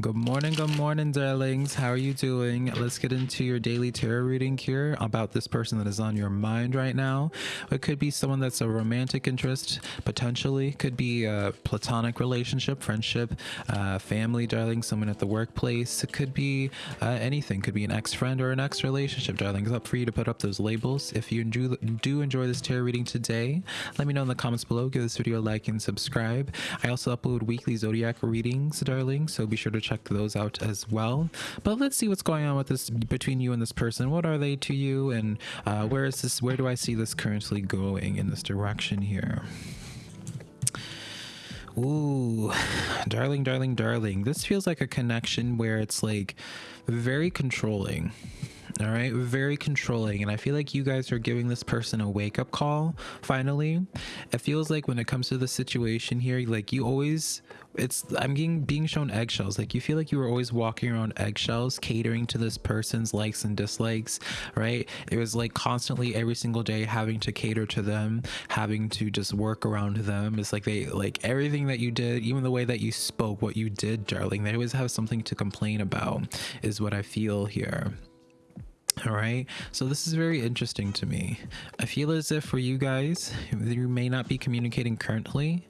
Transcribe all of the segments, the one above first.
Good morning, good morning, darlings. How are you doing? Let's get into your daily tarot reading here about this person that is on your mind right now. It could be someone that's a romantic interest, potentially. Could be a platonic relationship, friendship, uh, family, darling, someone at the workplace. It could be uh, anything. Could be an ex-friend or an ex-relationship, darling. It's up for you to put up those labels. If you do, do enjoy this tarot reading today, let me know in the comments below. Give this video a like and subscribe. I also upload weekly zodiac readings, darling, so be sure to check those out as well. But let's see what's going on with this between you and this person. What are they to you, and uh, where is this? Where do I see this currently going in this direction here? Ooh, darling, darling, darling. This feels like a connection where it's like very controlling all right? Very controlling and i feel like you guys are giving this person a wake-up call finally. It feels like when it comes to the situation here like you always it's i'm getting being shown eggshells. Like you feel like you were always walking around eggshells catering to this person's likes and dislikes right? It was like constantly every single day having to cater to them having to just work around them. It's like they like everything that you did even the way that you spoke what you did darling they always have something to complain about is what i feel here all right, so this is very interesting to me. I feel as if for you guys, you may not be communicating currently,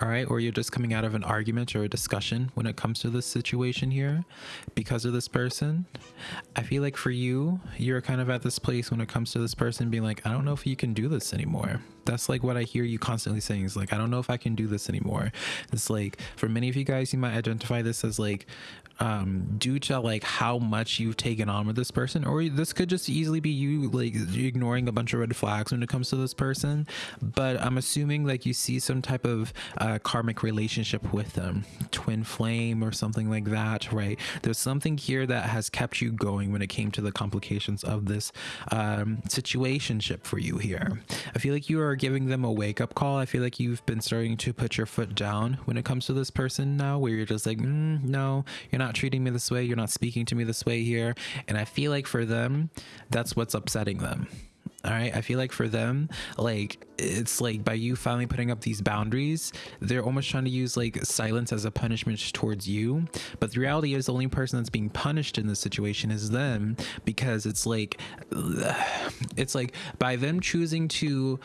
all right or you're just coming out of an argument or a discussion when it comes to this situation here because of this person. I feel like for you you're kind of at this place when it comes to this person being like i don't know if you can do this anymore. That's like what i hear you constantly saying is like i don't know if i can do this anymore. It's like for many of you guys you might identify this as like um due to like how much you've taken on with this person or this could just easily be you like ignoring a bunch of red flags when it comes to this person but i'm assuming like you see some type of uh, karmic relationship with them twin flame or something like that right? There's something here that has kept you going when it came to the complications of this um situationship for you here. I feel like you are giving them a wake-up call. I feel like you've been starting to put your foot down when it comes to this person now where you're just like mm, no you're not treating me this way you're not speaking to me this way here. And i feel like for them that's what's upsetting them. All right? I feel like for them like it's like by you finally putting up these boundaries they're almost trying to use like silence as a punishment towards you. But the reality is the only person that's being punished in this situation is them because it's like it's like by them choosing to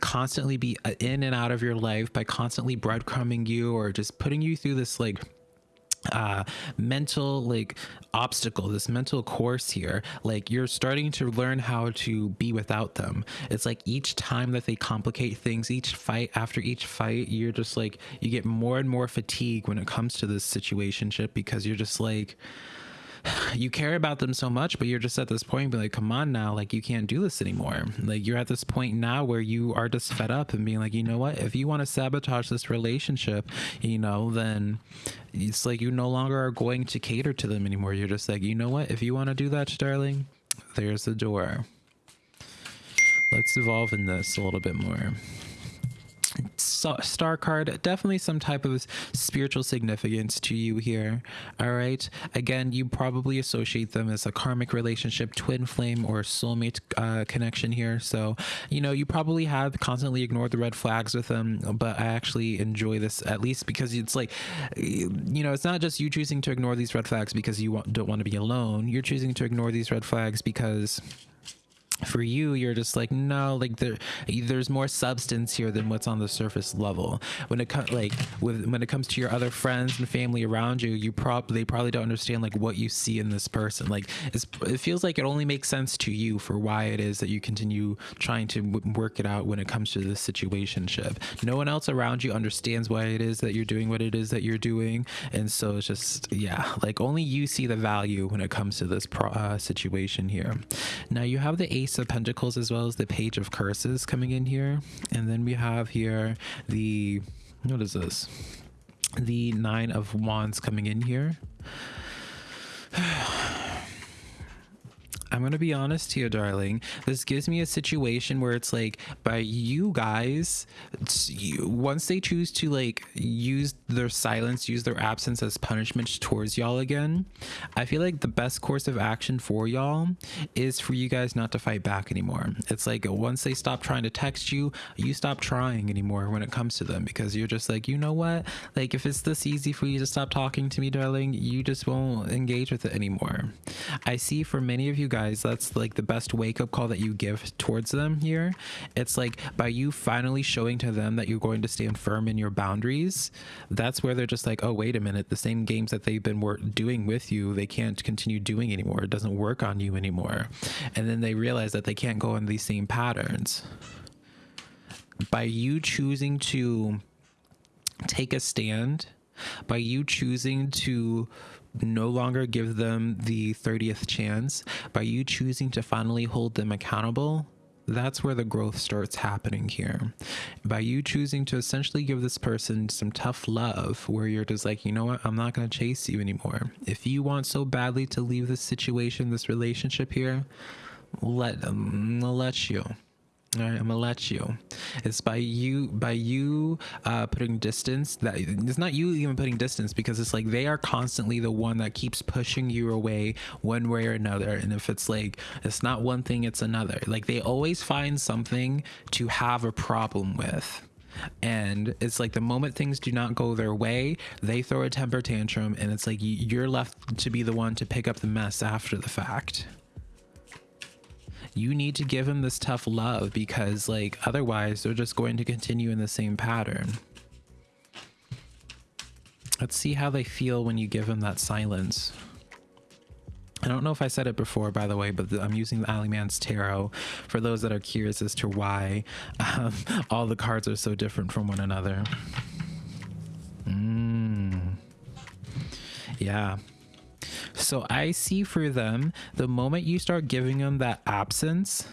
constantly be uh, in and out of your life by constantly breadcrumbing you or just putting you through this like uh mental like obstacle this mental course here like you're starting to learn how to be without them. It's like each time that they complicate things each fight after each fight you're just like you get more and more fatigue when it comes to this situationship because you're just like you care about them so much, but you're just at this point, be like, come on now, like you can't do this anymore. Like you're at this point now where you are just fed up and being like, you know what? If you want to sabotage this relationship, you know, then it's like you no longer are going to cater to them anymore. You're just like, you know what? If you want to do that, darling, there's the door. Let's evolve in this a little bit more star card definitely some type of spiritual significance to you here all right? Again you probably associate them as a karmic relationship twin flame or soulmate uh, connection here. So you know you probably have constantly ignored the red flags with them but i actually enjoy this at least because it's like you know it's not just you choosing to ignore these red flags because you don't want to be alone. You're choosing to ignore these red flags because for you you're just like no like there there's more substance here than what's on the surface level. When it comes like with when it comes to your other friends and family around you you probably they probably don't understand like what you see in this person. Like it feels like it only makes sense to you for why it is that you continue trying to work it out when it comes to this situationship. No one else around you understands why it is that you're doing what it is that you're doing. And so it's just yeah like only you see the value when it comes to this pro, uh, situation here. Now you have the ace Ace of Pentacles as well as the Page of Curses coming in here. And then we have here the, what is this? The Nine of Wands coming in here. I'm gonna be honest here, darling. This gives me a situation where it's like, by you guys, you, once they choose to like use their silence, use their absence as punishment towards y'all again, I feel like the best course of action for y'all is for you guys not to fight back anymore. It's like once they stop trying to text you, you stop trying anymore when it comes to them because you're just like, you know what? Like if it's this easy for you to stop talking to me, darling, you just won't engage with it anymore. I see for many of you guys, that's like the best wake up call that you give towards them here. It's like by you finally showing to them that you're going to stand firm in your boundaries, that's where they're just like, oh, wait a minute, the same games that they've been doing with you, they can't continue doing anymore. It doesn't work on you anymore. And then they realize that they can't go in these same patterns. By you choosing to take a stand, by you choosing to no longer give them the 30th chance by you choosing to finally hold them accountable that's where the growth starts happening here. By you choosing to essentially give this person some tough love, where you're just like, you know what, I'm not going to chase you anymore. If you want so badly to leave this situation, this relationship here, let them, let you. All right, I'm gonna let you. It's by you by you uh, putting distance. That it's not you even putting distance because it's like they are constantly the one that keeps pushing you away one way or another. And if it's like it's not one thing, it's another. Like they always find something to have a problem with. And it's like the moment things do not go their way, they throw a temper tantrum, and it's like you're left to be the one to pick up the mess after the fact you need to give him this tough love because like otherwise they're just going to continue in the same pattern let's see how they feel when you give them that silence I don't know if I said it before, by the way, but I'm using the Alleyman's Tarot for those that are curious as to why um, all the cards are so different from one another. Mm. Yeah. So I see for them, the moment you start giving them that absence,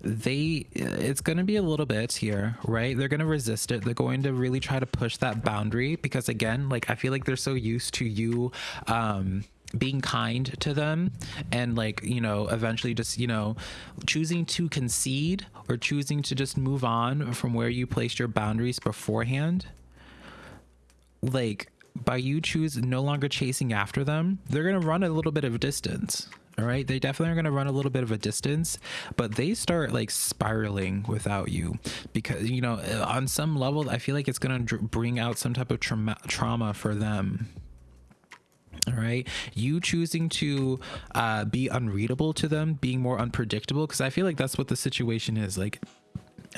they it's going to be a little bit here right? They're going to resist it. They're going to really try to push that boundary because again like i feel like they're so used to you um being kind to them and like you know eventually just you know choosing to concede or choosing to just move on from where you placed your boundaries beforehand like by you choose no longer chasing after them, they're going to run a little bit of distance. All right. They definitely are going to run a little bit of a distance, but they start like spiraling without you because, you know, on some level, I feel like it's going to bring out some type of trauma, trauma for them. All right. You choosing to uh, be unreadable to them, being more unpredictable, because I feel like that's what the situation is. Like,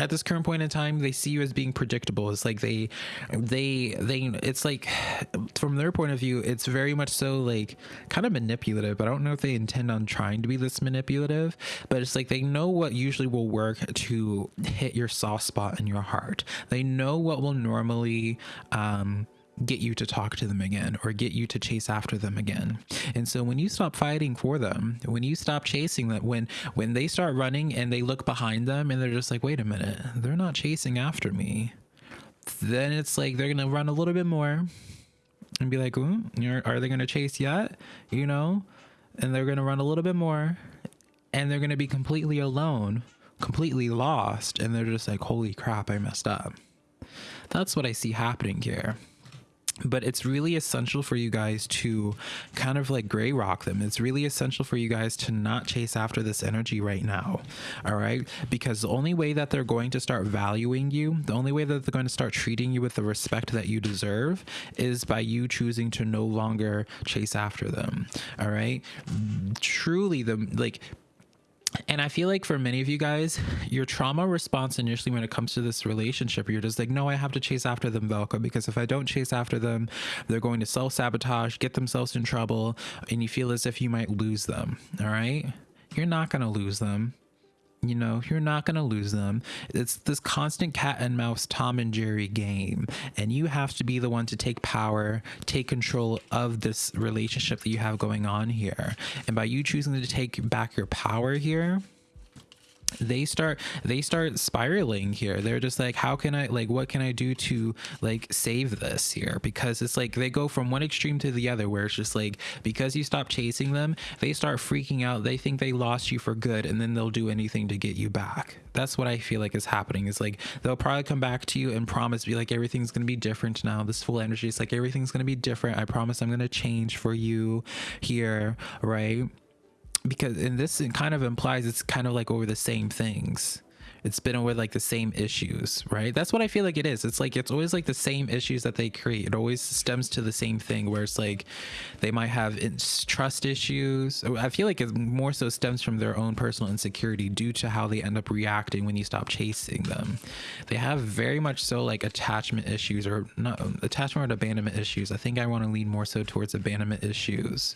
at this current point in time they see you as being predictable. It's like they they they it's like from their point of view it's very much so like kind of manipulative i don't know if they intend on trying to be this manipulative but it's like they know what usually will work to hit your soft spot in your heart. They know what will normally um get you to talk to them again or get you to chase after them again. And so when you stop fighting for them, when you stop chasing them, when when they start running and they look behind them and they're just like, wait a minute, they're not chasing after me. Then it's like they're gonna run a little bit more and be like, are they gonna chase yet? You know? And they're gonna run a little bit more and they're gonna be completely alone, completely lost, and they're just like, holy crap, I messed up. That's what I see happening here but it's really essential for you guys to kind of like gray rock them. It's really essential for you guys to not chase after this energy right now. All right. Because the only way that they're going to start valuing you, the only way that they're going to start treating you with the respect that you deserve is by you choosing to no longer chase after them. All right. Truly, the like and I feel like for many of you guys, your trauma response initially when it comes to this relationship, you're just like, no, I have to chase after them, Velka, because if I don't chase after them, they're going to self sabotage, get themselves in trouble, and you feel as if you might lose them. All right. You're not going to lose them you know you're not going to lose them. It's this constant cat and mouse tom and jerry game. And you have to be the one to take power take control of this relationship that you have going on here. And by you choosing to take back your power here they start they start spiraling here. They're just like how can i like what can i do to like save this here? Because it's like they go from one extreme to the other where it's just like because you stop chasing them they start freaking out. They think they lost you for good and then they'll do anything to get you back. That's what i feel like is happening. Is like they'll probably come back to you and promise be like everything's going to be different now. This full energy is like everything's going to be different. I promise i'm going to change for you here right because and this kind of implies it's kind of like over the same things. It's been over like the same issues right? That's what i feel like it is. It's like it's always like the same issues that they create. It always stems to the same thing where it's like they might have trust issues. Oh, I feel like it more so stems from their own personal insecurity due to how they end up reacting when you stop chasing them. They have very much so like attachment issues or not um, attachment or abandonment issues. I think i want to lean more so towards abandonment issues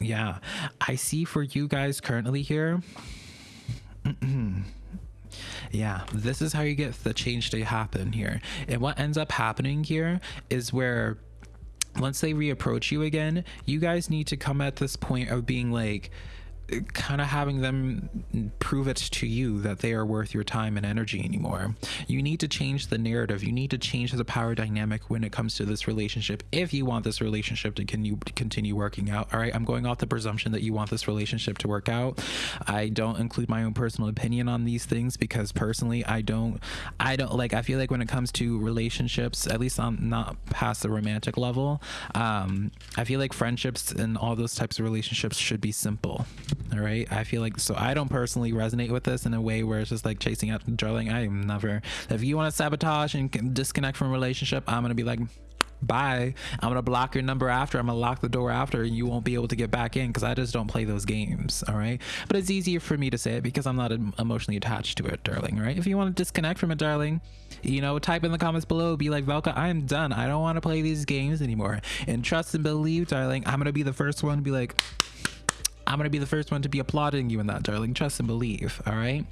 yeah, I see for you guys currently here. yeah, this is how you get the change to happen here. And what ends up happening here is where once they reapproach you again, you guys need to come at this point of being like, kind of having them prove it to you that they are worth your time and energy anymore. You need to change the narrative. You need to change the power dynamic when it comes to this relationship if you want this relationship to continue continue working out. All right, I'm going off the presumption that you want this relationship to work out. I don't include my own personal opinion on these things because personally, I don't I don't like I feel like when it comes to relationships, at least I'm not past the romantic level, um I feel like friendships and all those types of relationships should be simple all right? I feel like so i don't personally resonate with this in a way where it's just like chasing out drilling i am never if you want to sabotage and disconnect from a relationship i'm gonna be like bye. I'm gonna block your number after i'm gonna lock the door after and you won't be able to get back in because i just don't play those games all right? But it's easier for me to say it because i'm not emotionally attached to it darling right? If you want to disconnect from it darling you know type in the comments below be like velka i'm done. I don't want to play these games anymore. And trust and believe darling i'm gonna be the first one to be like I'm gonna be the first one to be applauding you in that, darling. Trust and believe. All right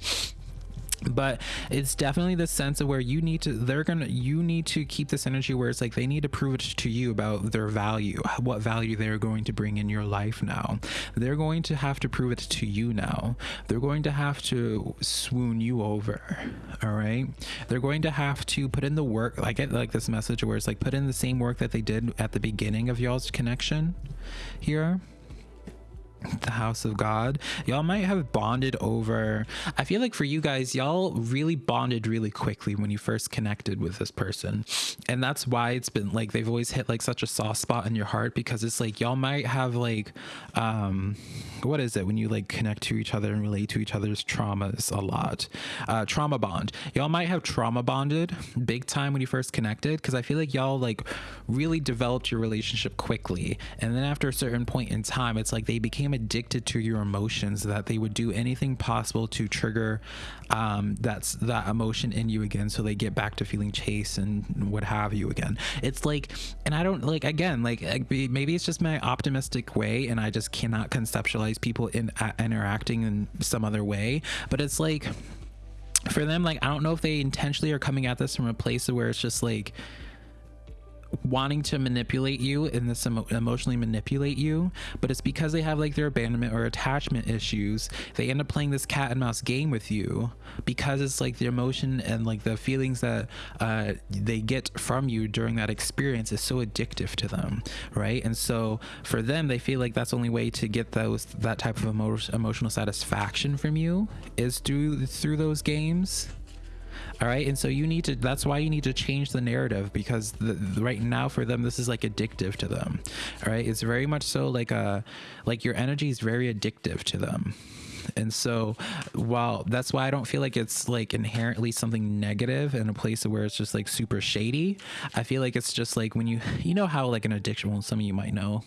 but it's definitely the sense of where you need to they're gonna you need to keep this energy where it's like they need to prove it to you about their value what value they're going to bring in your life now they're going to have to prove it to you now they're going to have to swoon you over all right they're going to have to put in the work i get like this message where it's like put in the same work that they did at the beginning of y'all's connection here the house of god y'all might have bonded over i feel like for you guys y'all really bonded really quickly when you first connected with this person. And that's why it's been like they've always hit like such a soft spot in your heart because it's like y'all might have like um what is it when you like connect to each other and relate to each other's traumas a lot? Uh trauma bond. Y'all might have trauma bonded big time when you first connected because i feel like y'all like really developed your relationship quickly. And then after a certain point in time it's like they became addicted to your emotions that they would do anything possible to trigger um, that's that emotion in you again so they get back to feeling chase and what have you again. It's like and i don't like again like maybe it's just my optimistic way and i just cannot conceptualize people in uh, interacting in some other way but it's like for them like i don't know if they intentionally are coming at this from a place where it's just like wanting to manipulate you and this emo- emotionally manipulate you but it's because they have like their abandonment or attachment issues they end up playing this cat and mouse game with you because it's like the emotion and like the feelings that uh, they get from you during that experience is so addictive to them right? And so for them they feel like that's the only way to get those that type of emo- emotional satisfaction from you is through through those games all right? And so you need to that's why you need to change the narrative because the, right now for them this is like addictive to them. All right? It's very much so like a uh, like your energy is very addictive to them. And so while that's why i don't feel like it's like inherently something negative in a place where it's just like super shady i feel like it's just like when you you know how like an addiction well some of you might know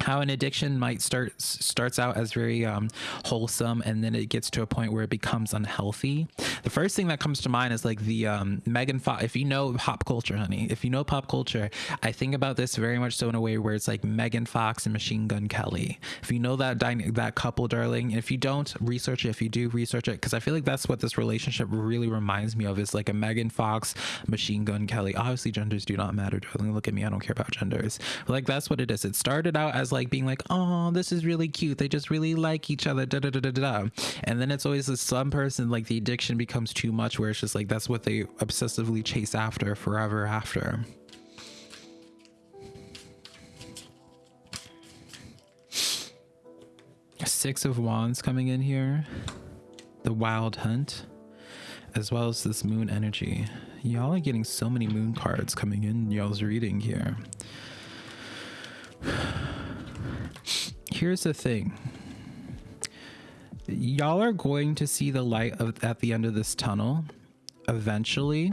how an addiction might start starts out as very um, wholesome and then it gets to a point where it becomes unhealthy. The first thing that comes to mind is like the um, megan fox if you know pop culture honey if you know pop culture i think about this very much so in a way where it's like megan fox and machine gun kelly. If you know that that couple darling if you don't research it. If you do research it. Because i feel like that's what this relationship really reminds me of is like a megan fox machine gun kelly. Obviously genders do not matter darling. Look at me. I don't care about genders. But like that's what it is. It started out as as like being like, oh, this is really cute. They just really like each other. Da da da da da. And then it's always some person like the addiction becomes too much, where it's just like that's what they obsessively chase after forever after. Six of Wands coming in here. The Wild Hunt. As well as this moon energy. Y'all are getting so many moon cards coming in y'all's reading here. Here's the thing. Y'all are going to see the light of, at the end of this tunnel. Eventually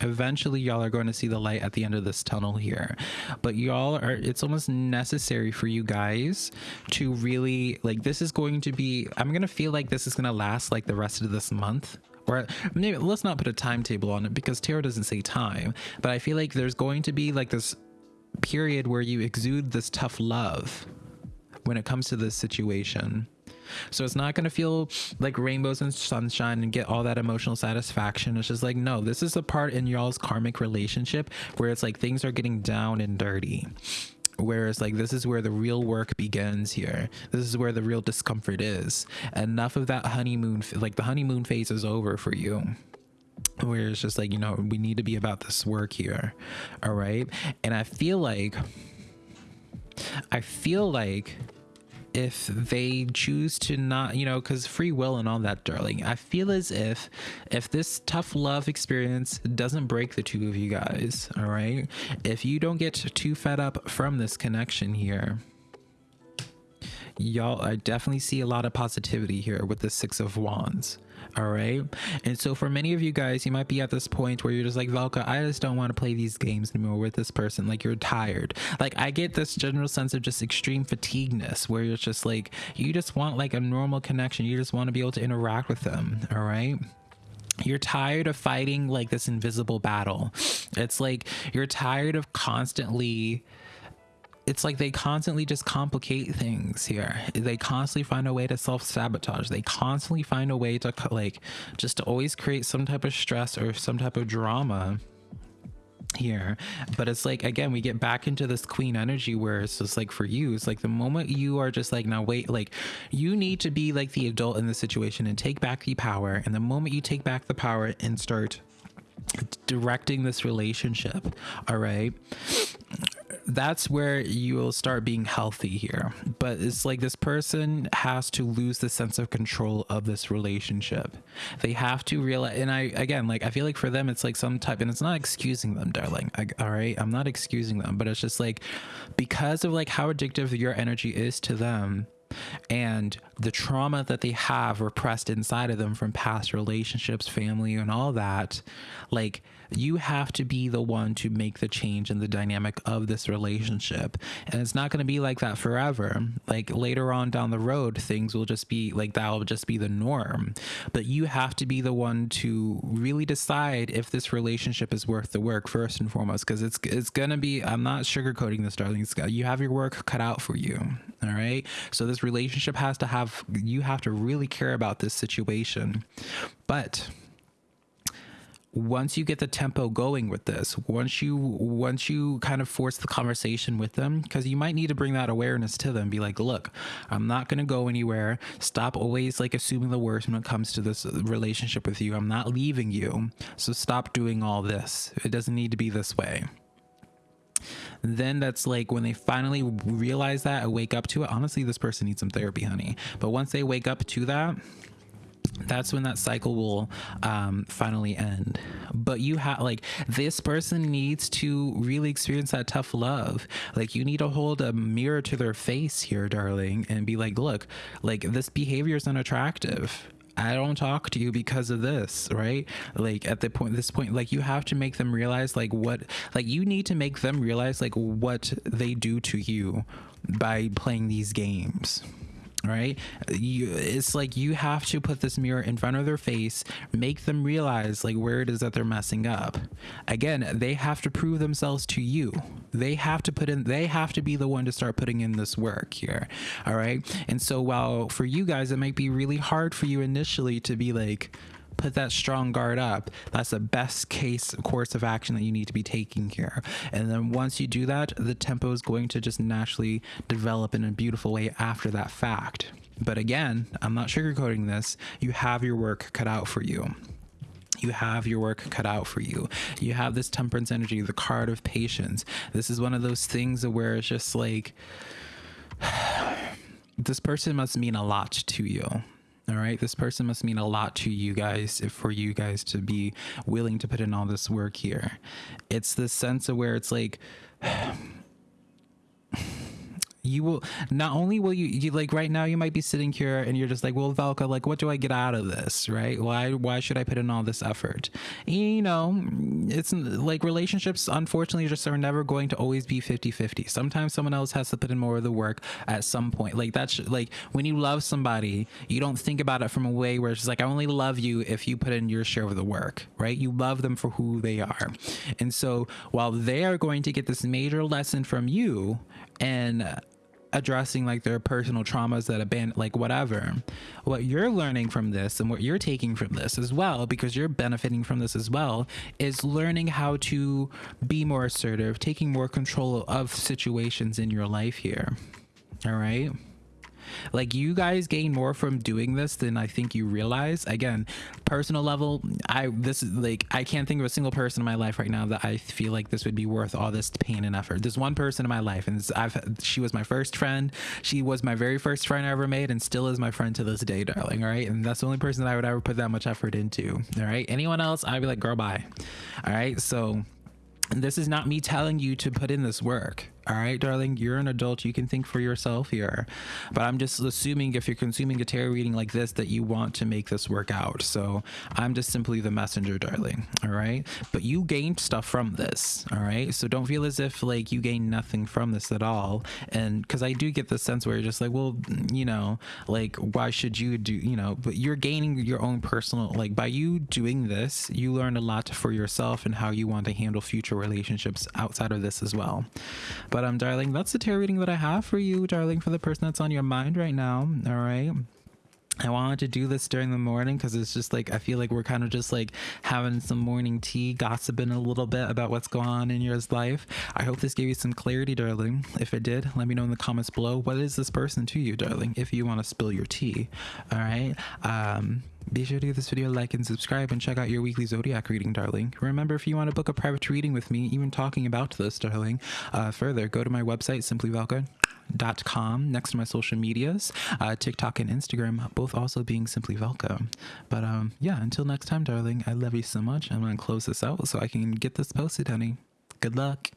eventually y'all are going to see the light at the end of this tunnel here. But y'all are it's almost necessary for you guys to really like this is going to be i'm gonna feel like this is gonna last like the rest of this month. Or maybe let's not put a timetable on it because tarot doesn't say time. But i feel like there's going to be like this period where you exude this tough love when it comes to this situation so it's not going to feel like rainbows and sunshine and get all that emotional satisfaction. It's just like, no, this is the part in y'all's karmic relationship where it's like things are getting down and dirty. Whereas, like, this is where the real work begins here. This is where the real discomfort is. Enough of that honeymoon, like, the honeymoon phase is over for you where it's just like you know we need to be about this work here all right and i feel like i feel like if they choose to not, you know, because free will and all that, darling. I feel as if if this tough love experience doesn't break the two of you guys, all right, if you don't get too fed up from this connection here, y'all, I definitely see a lot of positivity here with the Six of Wands all right. And so for many of you guys you might be at this point where you're just like velka i just don't want to play these games anymore with this person. Like you're tired. Like i get this general sense of just extreme fatigueness where it's just like you just want like a normal connection. You just want to be able to interact with them. All right? You're tired of fighting like this invisible battle. It's like you're tired of constantly it's like they constantly just complicate things here. They constantly find a way to self sabotage. They constantly find a way to like just to always create some type of stress or some type of drama here but it's like again we get back into this queen energy where it's just like for you it's like the moment you are just like now wait like you need to be like the adult in the situation and take back the power and the moment you take back the power and start directing this relationship all right that's where you will start being healthy here. But it's like this person has to lose the sense of control of this relationship. They have to realize, and I, again, like, I feel like for them, it's like some type, and it's not excusing them, darling. I, all right. I'm not excusing them, but it's just like because of like how addictive your energy is to them and the trauma that they have repressed inside of them from past relationships, family, and all that, like you have to be the one to make the change in the dynamic of this relationship. And it's not going to be like that forever. Like later on down the road, things will just be like that will just be the norm. But you have to be the one to really decide if this relationship is worth the work first and foremost, because it's it's gonna be. I'm not sugarcoating this, darling. You have your work cut out for you. All right. So this relationship has to have. You have to really care about this situation, but once you get the tempo going with this once you once you kind of force the conversation with them because you might need to bring that awareness to them be like look i'm not going to go anywhere. Stop always like assuming the worst when it comes to this relationship with you. I'm not leaving you. So stop doing all this. It doesn't need to be this way then that's like when they finally realize that and wake up to it honestly this person needs some therapy honey but once they wake up to that that's when that cycle will um, finally end. But you have like this person needs to really experience that tough love. Like you need to hold a mirror to their face here, darling, and be like, look, like this behavior is unattractive. I don't talk to you because of this, right? Like at the point, this point, like you have to make them realize, like what, like you need to make them realize, like what they do to you by playing these games right? You it's like you have to put this mirror in front of their face make them realize like where it is that they're messing up. Again they have to prove themselves to you. They have to put in they have to be the one to start putting in this work here all right? And so while for you guys it might be really hard for you initially to be like put that strong guard up. That's the best case course of action that you need to be taking here. And then once you do that, the tempo is going to just naturally develop in a beautiful way after that fact. But again, I'm not sugarcoating this. You have your work cut out for you you have your work cut out for you. You have this temperance energy, the card of patience. This is one of those things where it's just like, this person must mean a lot to you. All right. This person must mean a lot to you guys for you guys to be willing to put in all this work here. It's this sense of where it's like, you will not only will you, you like right now you might be sitting here and you're just like well Velka like what do I get out of this right? Why why should I put in all this effort? You know it's like relationships unfortunately just are never going to always be 50 50 sometimes someone else has to put in more of the work at some point. Like that's like when you love somebody you don't think about it from a way where it's like I only love you if you put in your share of the work right? You love them for who they are. And so while they are going to get this major lesson from you and addressing like their personal traumas that abandon like whatever. What you're learning from this and what you're taking from this as well because you're benefiting from this as well is learning how to be more assertive taking more control of situations in your life here. All right like you guys gain more from doing this than I think you realize. Again, personal level, I this is like I can't think of a single person in my life right now that I feel like this would be worth all this pain and effort. There's one person in my life, and I've she was my first friend. She was my very first friend I ever made, and still is my friend to this day, darling. All right, and that's the only person that I would ever put that much effort into. All right, anyone else, I'd be like, girl, bye. All right, so this is not me telling you to put in this work all right, darling, you're an adult. You can think for yourself here. But I'm just assuming if you're consuming a tarot reading like this, that you want to make this work out. So I'm just simply the messenger, darling. All right. But you gained stuff from this. All right. So don't feel as if like you gain nothing from this at all. And because I do get the sense where you're just like, well, you know, like, why should you do, you know, but you're gaining your own personal, like, by you doing this, you learn a lot for yourself and how you want to handle future relationships outside of this as well. But but um, darling, that's the tarot reading that I have for you, darling, for the person that's on your mind right now. All right. I wanted to do this during the morning because it's just like I feel like we're kind of just like having some morning tea, gossiping a little bit about what's going on in your life. I hope this gave you some clarity, darling. If it did, let me know in the comments below. What is this person to you, darling? If you want to spill your tea, all right. Um, be sure to give this video a like and subscribe and check out your weekly zodiac reading, darling. Remember, if you want to book a private reading with me, even talking about this, darling, uh, further, go to my website, simplyvelka.com, next to my social medias, uh, TikTok and Instagram, both also being Simply Velka. But um, yeah, until next time, darling, I love you so much. I'm going to close this out so I can get this posted, honey. Good luck.